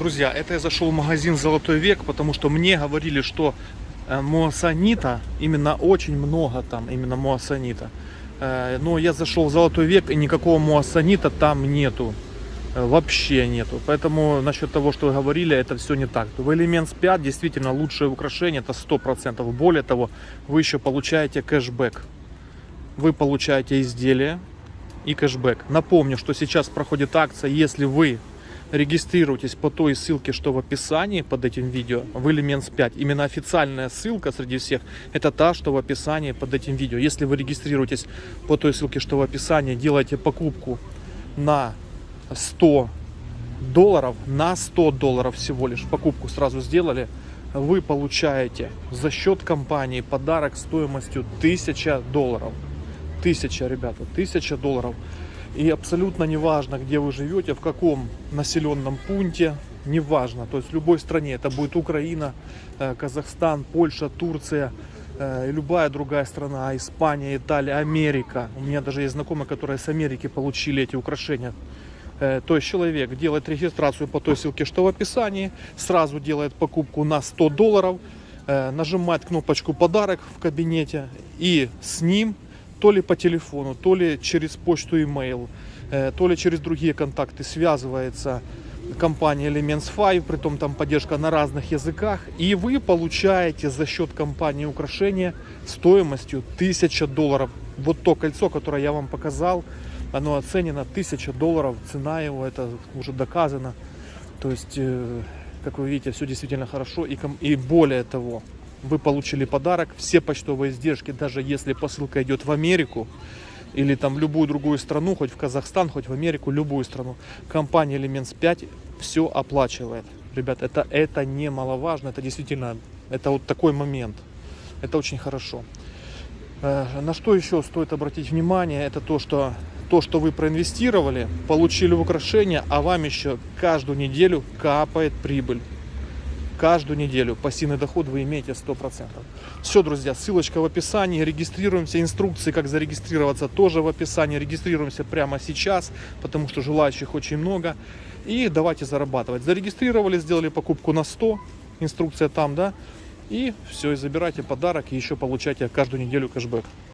Друзья, это я зашел в магазин «Золотой век», потому что мне говорили, что э, муассанита, именно очень много там, именно муассанита. Э, Но я зашел в «Золотой век» и никакого муассанита там нету. Э, Вообще нету. Поэтому насчет того, что вы говорили, это все не так. В Elements 5 действительно лучшее украшение, это 100%. Более того, вы еще получаете кэшбэк. Вы получаете изделие и кэшбэк. Напомню, что сейчас проходит акция, если вы регистрируйтесь по той ссылке, что в описании под этим видео, в Elements 5. Именно официальная ссылка среди всех, это та, что в описании под этим видео. Если вы регистрируетесь по той ссылке, что в описании, делаете покупку на 100 долларов, на 100 долларов всего лишь покупку сразу сделали, вы получаете за счет компании подарок стоимостью 1000 долларов. 1000, ребята, 1000 долларов. И абсолютно неважно, где вы живете, в каком населенном пункте, неважно. То есть в любой стране, это будет Украина, э, Казахстан, Польша, Турция, э, любая другая страна, Испания, Италия, Америка. У меня даже есть знакомые, которые с Америки получили эти украшения. Э, То есть человек делает регистрацию по той ссылке, что в описании, сразу делает покупку на 100 долларов, нажимает кнопочку «Подарок» в кабинете и с ним то ли по телефону, то ли через почту email, э, то ли через другие контакты связывается компания Elements 5, притом там поддержка на разных языках, и вы получаете за счет компании украшения стоимостью 1000 долларов. Вот то кольцо, которое я вам показал, оно оценено 1000 долларов, цена его, это уже доказано. То есть, э, как вы видите, все действительно хорошо, и, и более того, вы получили подарок, все почтовые издержки, даже если посылка идет в Америку или там в любую другую страну, хоть в Казахстан, хоть в Америку, любую страну, компания Elements 5 все оплачивает. Ребят, это, это немаловажно, это действительно, это вот такой момент. Это очень хорошо. Э, На что еще стоит обратить внимание, это то, что то, что вы проинвестировали, получили украшение, а вам еще каждую неделю капает прибыль каждую неделю пассивный доход вы имеете 100%. Все, друзья, ссылочка в описании. Регистрируемся. Инструкции, как зарегистрироваться, тоже в описании. Регистрируемся прямо сейчас, потому что желающих очень много. И давайте зарабатывать. Зарегистрировали, сделали покупку на 100. Инструкция там, да. И все, и забирайте подарок, и еще получайте каждую неделю кэшбэк.